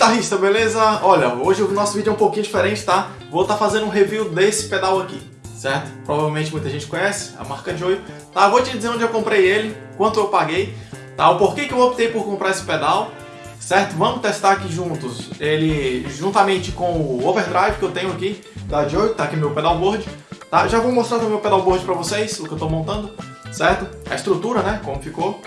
guitarrista, beleza? Olha, hoje o nosso vídeo é um pouquinho diferente, tá? Vou estar tá fazendo um review desse pedal aqui, certo? Provavelmente muita gente conhece, a marca Joy. Tá, vou te dizer onde eu comprei ele, quanto eu paguei, tá? O porquê que eu optei por comprar esse pedal, certo? Vamos testar aqui juntos, ele juntamente com o overdrive que eu tenho aqui, da Joy, tá aqui meu pedalboard, tá? Já vou mostrar o pedalboard pra vocês, o que eu tô montando, certo? A estrutura, né, como ficou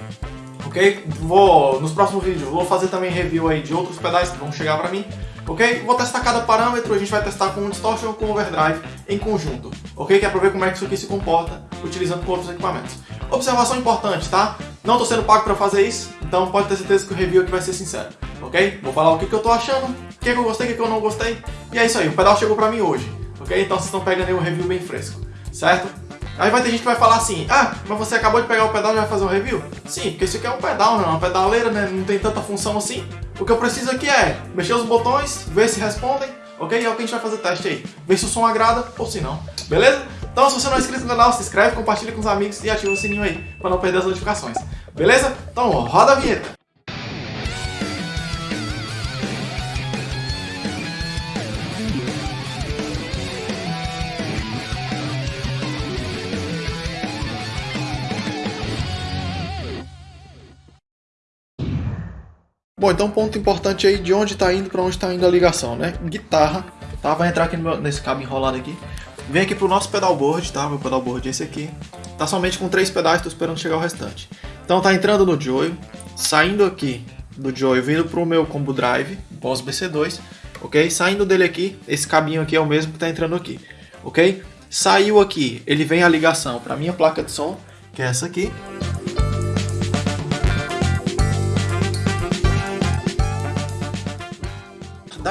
ok? Vou, nos próximos vídeos, vou fazer também review aí de outros pedais que vão chegar pra mim, ok? Vou testar cada parâmetro, a gente vai testar com distortion e com overdrive em conjunto, ok? Que é pra ver como é que isso aqui se comporta utilizando com outros equipamentos. Observação importante, tá? Não tô sendo pago pra fazer isso, então pode ter certeza que o review aqui vai ser sincero, ok? Vou falar o que, que eu tô achando, o que, que eu gostei, o que, que eu não gostei, e é isso aí, o pedal chegou pra mim hoje, ok? Então vocês estão pegando aí um review bem fresco, certo? Aí vai ter gente que vai falar assim, ah, mas você acabou de pegar o pedal e vai fazer um review? Sim, porque isso aqui é um pedal, né? Uma pedaleira, né? Não tem tanta função assim. O que eu preciso aqui é mexer os botões, ver se respondem, ok? É o que a gente vai fazer teste aí. Ver se o som agrada ou se não, beleza? Então se você não é inscrito no canal, se inscreve, compartilha com os amigos e ativa o sininho aí, para não perder as notificações. Beleza? Então roda a vinheta! Bom, então ponto importante aí de onde está indo para onde está indo a ligação, né? Guitarra, tá? Vai entrar aqui meu, nesse cabo enrolado aqui. Vem aqui pro nosso pedalboard, tá? Meu pedalboard é esse aqui. Tá somente com três pedais, tô esperando chegar o restante. Então tá entrando no Joy, saindo aqui do Joy, vindo pro meu combo drive, Boss BC2, ok? Saindo dele aqui, esse cabinho aqui é o mesmo que tá entrando aqui, ok? Saiu aqui, ele vem a ligação para minha placa de som, que é essa aqui,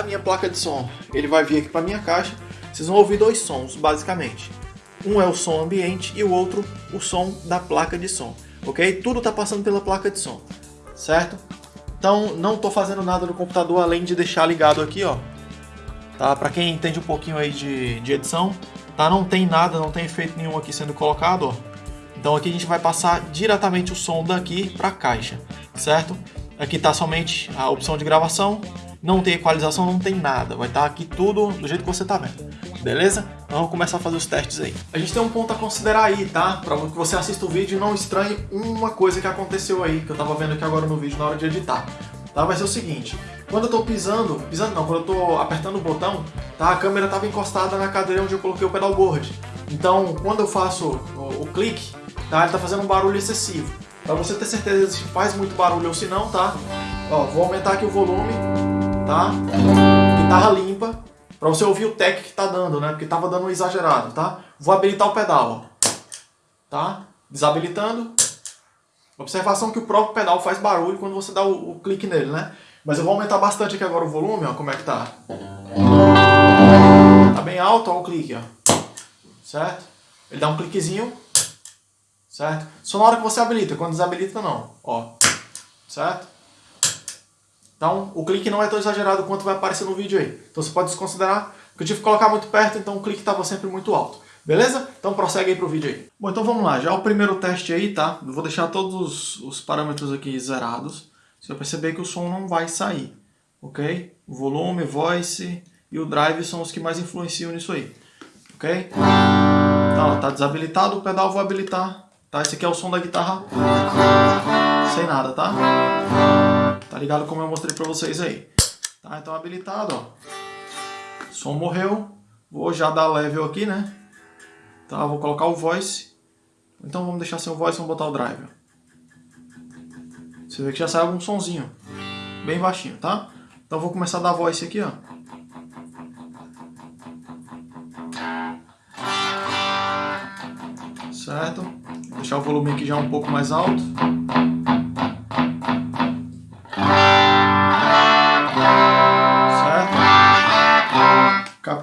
minha placa de som, ele vai vir aqui para minha caixa. Vocês vão ouvir dois sons, basicamente. Um é o som ambiente e o outro o som da placa de som, ok? Tudo está passando pela placa de som, certo? Então não estou fazendo nada no computador além de deixar ligado aqui, ó. Tá? Para quem entende um pouquinho aí de, de edição, tá? Não tem nada, não tem efeito nenhum aqui sendo colocado, ó. Então aqui a gente vai passar diretamente o som daqui para a caixa, certo? Aqui está somente a opção de gravação não tem equalização, não tem nada. Vai estar aqui tudo do jeito que você está vendo. Beleza? Então vamos começar a fazer os testes aí. A gente tem um ponto a considerar aí, tá? Para que você assista o vídeo e não estranhe uma coisa que aconteceu aí, que eu estava vendo aqui agora no vídeo na hora de editar. Tá? Vai ser o seguinte, quando eu estou pisando, pisando não, quando eu estou apertando o botão, tá? a câmera estava encostada na cadeira onde eu coloquei o pedalboard. Então, quando eu faço o, o clique, tá? ele está fazendo um barulho excessivo. Para você ter certeza se faz muito barulho ou se não, tá? Ó, vou aumentar aqui o volume tá? Guitarra limpa, para você ouvir o tech que tá dando, né? Porque tava dando um exagerado, tá? Vou habilitar o pedal, ó. Tá? Desabilitando. Observação que o próprio pedal faz barulho quando você dá o, o clique nele, né? Mas eu vou aumentar bastante aqui agora o volume, ó, como é que tá. Tá bem alto, ó, o clique, ó. Certo? Ele dá um cliquezinho, certo? Só na hora que você habilita, quando desabilita não, ó. Certo? Então, o clique não é tão exagerado quanto vai aparecer no vídeo aí. Então, você pode desconsiderar, que eu tive que colocar muito perto, então o clique estava sempre muito alto. Beleza? Então prossegue aí pro vídeo aí. Bom, então vamos lá. Já o primeiro teste aí, tá? Eu vou deixar todos os, os parâmetros aqui zerados. Você vai perceber que o som não vai sair. Ok? O volume, voice e o drive são os que mais influenciam nisso aí. Ok? Tá, tá desabilitado, o pedal vou habilitar. Tá? Esse aqui é o som da guitarra. Sem nada, tá? Tá ligado como eu mostrei pra vocês aí. Tá, então habilitado, ó. Som morreu. Vou já dar level aqui, né? Tá, vou colocar o voice. Então vamos deixar sem o voice, vamos botar o drive. Você vê que já sai algum sonzinho. Bem baixinho, tá? Então vou começar a dar voice aqui, ó. Certo? Vou deixar o volume aqui já um pouco mais alto.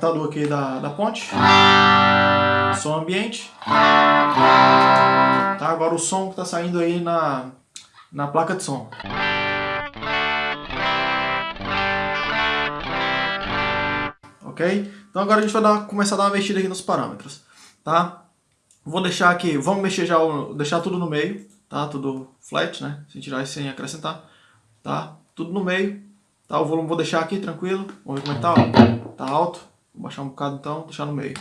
Captador aqui da, da ponte, som ambiente, tá? agora o som que está saindo aí na, na placa de som. Ok? Então agora a gente vai dar, começar a dar uma mexida aqui nos parâmetros, tá? Vou deixar aqui, vamos mexer já, deixar tudo no meio, tá? Tudo flat, né? Sem tirar e sem acrescentar, tá? Tudo no meio, Tá, o volume vou deixar aqui tranquilo. Vamos ver como é que tá, ó. Tá alto. Vou baixar um bocado então, deixar no meio.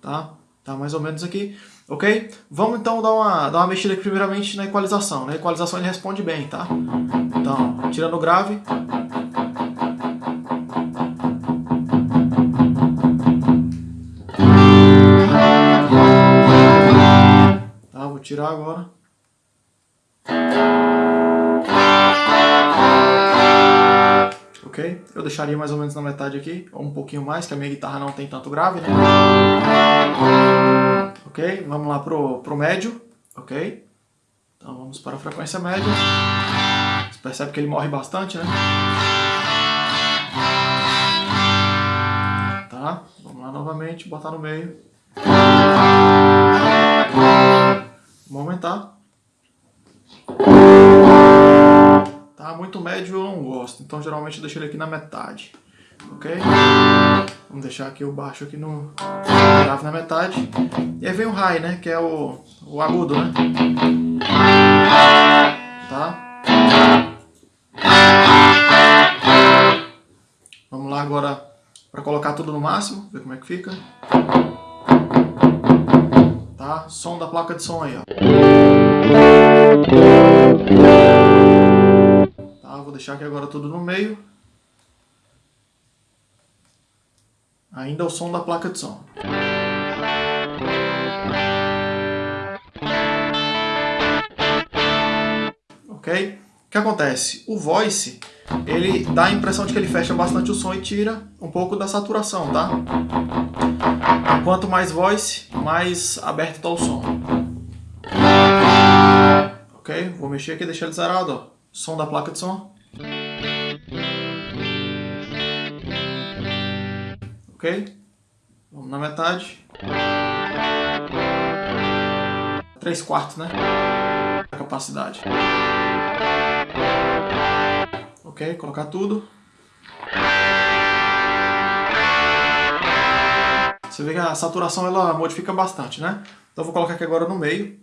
Tá? Tá mais ou menos aqui. Ok? Vamos então dar uma, dar uma mexida aqui primeiramente na equalização. Na equalização ele responde bem, tá? Então, tirando o grave. Tá, vou tirar agora. Ok? Eu deixaria mais ou menos na metade aqui, ou um pouquinho mais, que a minha guitarra não tem tanto grave, né? Ok? Vamos lá pro, pro médio, ok? Então vamos para a frequência média. Você percebe que ele morre bastante, né? Tá? Vamos lá novamente, botar no meio. Vamos aumentar. Então geralmente eu deixo ele aqui na metade. Ok? Vamos deixar aqui o baixo aqui no grave na metade. E aí vem o high, né? Que é o, o agudo, né? Tá? Vamos lá agora para colocar tudo no máximo, ver como é que fica. Tá? Som da placa de som aí, ó. Deixar aqui agora tudo no meio. Ainda o som da placa de som. Ok? O que acontece? O voice, ele dá a impressão de que ele fecha bastante o som e tira um pouco da saturação, tá? Quanto mais voice, mais aberto está o som. Ok? Vou mexer aqui e deixar ele zerado, ó. Som da placa de som. Ok? Vamos na metade. 3 quartos, né? A capacidade. Ok, colocar tudo. Você vê que a saturação ela modifica bastante, né? Então eu vou colocar aqui agora no meio.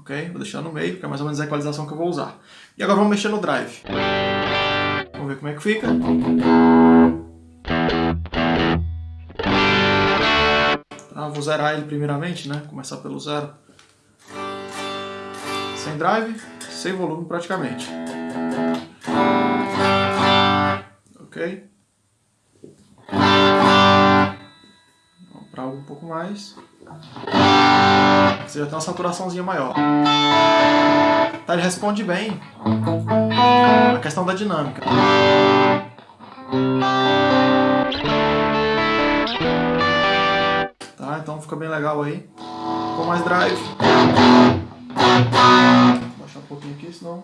Ok? Vou deixar no meio, porque é mais ou menos a equalização que eu vou usar. E agora vamos mexer no drive. Vamos ver como é que fica. Ah, vou zerar ele primeiramente, né? Começar pelo zero. Sem drive, sem volume praticamente. Ok? Para algo um pouco mais. Você já tem uma saturaçãozinha maior. Tá, ele responde bem a questão da dinâmica. Então fica bem legal aí. Com mais drive. Vou baixar um pouquinho aqui, senão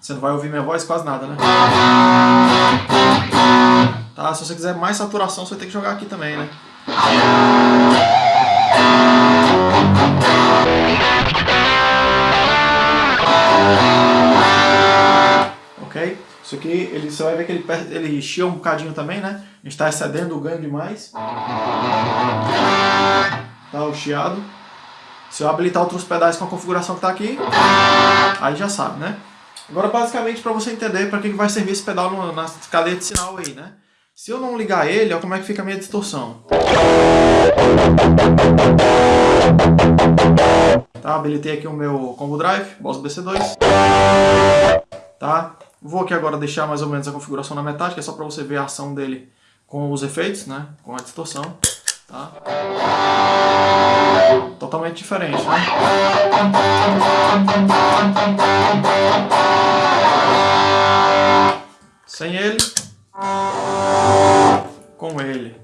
você não vai ouvir minha voz quase nada, né? Tá, se você quiser mais saturação, você tem que jogar aqui também, né? Ok? Isso aqui, ele, você vai ver que ele, ele chia um bocadinho também, né? Está excedendo o ganho demais. Tá o chiado. Se eu habilitar outros pedais com a configuração que está aqui, aí já sabe, né? Agora, basicamente, para você entender para que vai servir esse pedal na cadeia de sinal aí, né? Se eu não ligar ele, olha como é que fica a minha distorção. Tá, habilitei aqui o meu combo drive, Boss BC2. Tá? Vou aqui agora deixar mais ou menos a configuração na metade, que é só para você ver a ação dele com os efeitos, né? Com a distorção. Tá? Totalmente diferente, né? Sem ele com ele.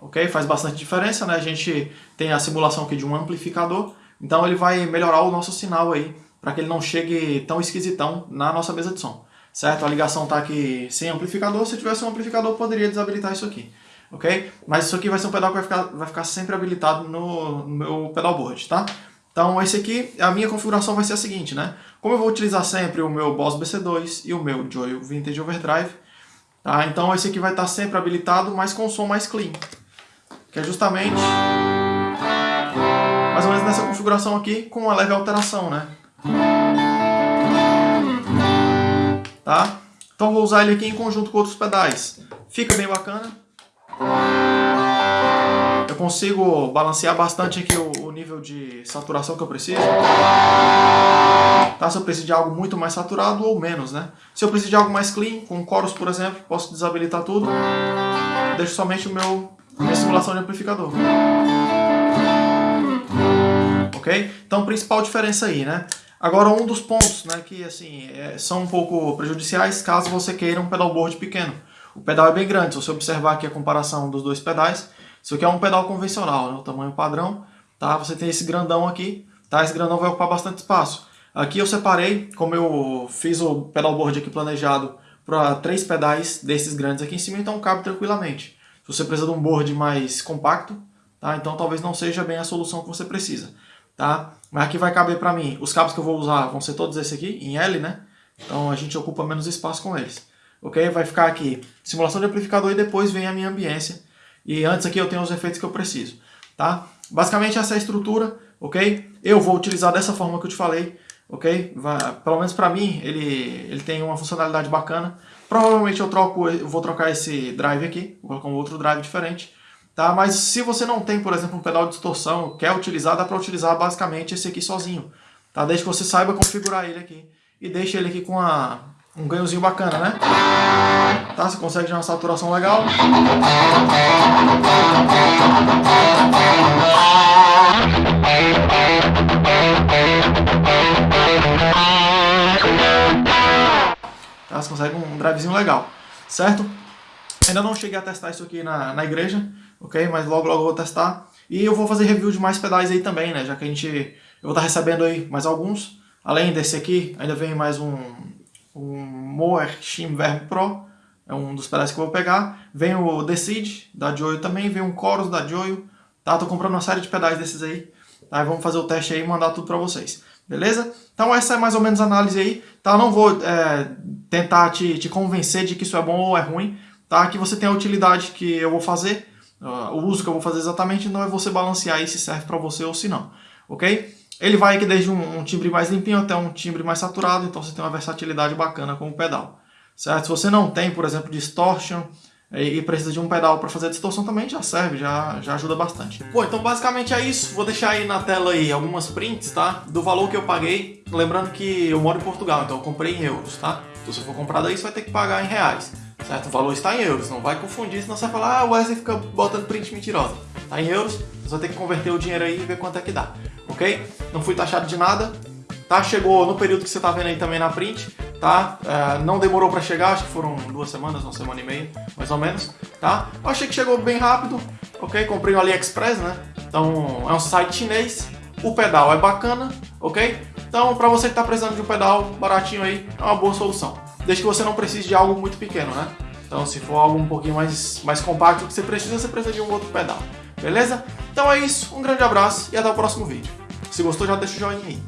Ok? Faz bastante diferença, né? A gente tem a simulação aqui de um amplificador, então ele vai melhorar o nosso sinal aí, para que ele não chegue tão esquisitão na nossa mesa de som. Certo? A ligação está aqui sem amplificador, se tivesse um amplificador poderia desabilitar isso aqui. Ok? Mas isso aqui vai ser um pedal que vai ficar, vai ficar sempre habilitado no, no meu pedalboard, tá? Então esse aqui, a minha configuração vai ser a seguinte, né? Como eu vou utilizar sempre o meu Boss BC2 e o meu Joy Vintage Overdrive, tá? Então esse aqui vai estar sempre habilitado, mas com som mais clean. Que é justamente mais ou menos nessa configuração aqui, com uma leve alteração, né? Tá? Então vou usar ele aqui em conjunto com outros pedais. Fica bem bacana. Eu consigo balancear bastante aqui o, o nível de saturação que eu preciso. Tá? Se eu preciso de algo muito mais saturado ou menos, né? Se eu preciso de algo mais clean, com chorus, por exemplo, posso desabilitar tudo. Deixo somente o meu, minha simulação de amplificador. Ok? Então, principal diferença aí, né? Agora, um dos pontos né, que assim, é, são um pouco prejudiciais caso você queira um pedalboard pequeno. O pedal é bem grande, se você observar aqui a comparação dos dois pedais, isso aqui é um pedal convencional, né, o tamanho padrão, tá? Você tem esse grandão aqui, tá? Esse grandão vai ocupar bastante espaço. Aqui eu separei, como eu fiz o pedalboard aqui planejado para três pedais desses grandes aqui em cima, então cabe tranquilamente. Se você precisa de um board mais compacto, tá? Então talvez não seja bem a solução que você precisa tá? Mas aqui vai caber para mim, os cabos que eu vou usar vão ser todos esses aqui, em L, né? Então a gente ocupa menos espaço com eles. Ok? Vai ficar aqui simulação de amplificador e depois vem a minha ambiência. E antes aqui eu tenho os efeitos que eu preciso, tá? Basicamente essa é a estrutura, ok? Eu vou utilizar dessa forma que eu te falei, ok? Vai, pelo menos para mim ele, ele tem uma funcionalidade bacana. Provavelmente eu, troco, eu vou trocar esse drive aqui, vou colocar um outro drive diferente Tá? Mas se você não tem, por exemplo, um pedal de distorção, quer utilizar, dá para utilizar basicamente esse aqui sozinho. Tá? Desde que você saiba configurar ele aqui. E deixe ele aqui com a, um ganhozinho bacana, né? Tá? Você consegue dar uma saturação legal. Tá? Você consegue um drivezinho legal, certo? Ainda não cheguei a testar isso aqui na, na igreja, ok? Mas logo logo eu vou testar. E eu vou fazer review de mais pedais aí também, né? Já que a gente... Eu vou estar recebendo aí mais alguns. Além desse aqui, ainda vem mais um, um Moer Shim Verb Pro. É um dos pedais que eu vou pegar. Vem o Decide, da Joyo também. Vem um Chorus, da Joyo. Tá? Tô comprando uma série de pedais desses aí. Tá? vamos fazer o teste aí e mandar tudo pra vocês. Beleza? Então essa é mais ou menos a análise aí. Tá? Não vou é, tentar te, te convencer de que isso é bom ou é ruim. Tá? Aqui você tem a utilidade que eu vou fazer. Uh, o uso que eu vou fazer exatamente não é você balancear aí se serve para você ou se não, ok? Ele vai aqui desde um, um, timbre mais limpinho até um timbre mais saturado, então você tem uma versatilidade bacana com o pedal, certo? Se você não tem, por exemplo, distortion e, precisa de um pedal para fazer distorção também, já serve, já, já ajuda bastante. Bom, então basicamente é isso, vou deixar aí na tela aí algumas prints, tá? Do valor que eu paguei, lembrando que eu moro em Portugal, então eu comprei em euros, tá? Então se for comprar daí, você vai ter que pagar em reais. Certo? O valor está em euros, não vai confundir, senão você vai falar, ah, o Wesley fica botando print mentirosa. Está em euros, você vai ter que converter o dinheiro aí e ver quanto é que dá. Ok? Não fui taxado de nada, tá? Chegou no período que você está vendo aí também na print, tá? É, não demorou para chegar, acho que foram duas semanas, uma semana e meia, mais ou menos, tá? Eu achei que chegou bem rápido, ok? Comprei no AliExpress, né? Então, é um site chinês, o pedal é bacana, ok? Então, para você que está precisando de um pedal baratinho aí, é uma boa solução desde que você não precise de algo muito pequeno, né? Então se for algo um pouquinho mais, mais compacto que você precisa, você precisa de um outro pedal, beleza? Então é isso, um grande abraço e até o próximo vídeo. Se gostou, já deixa o joinha aí.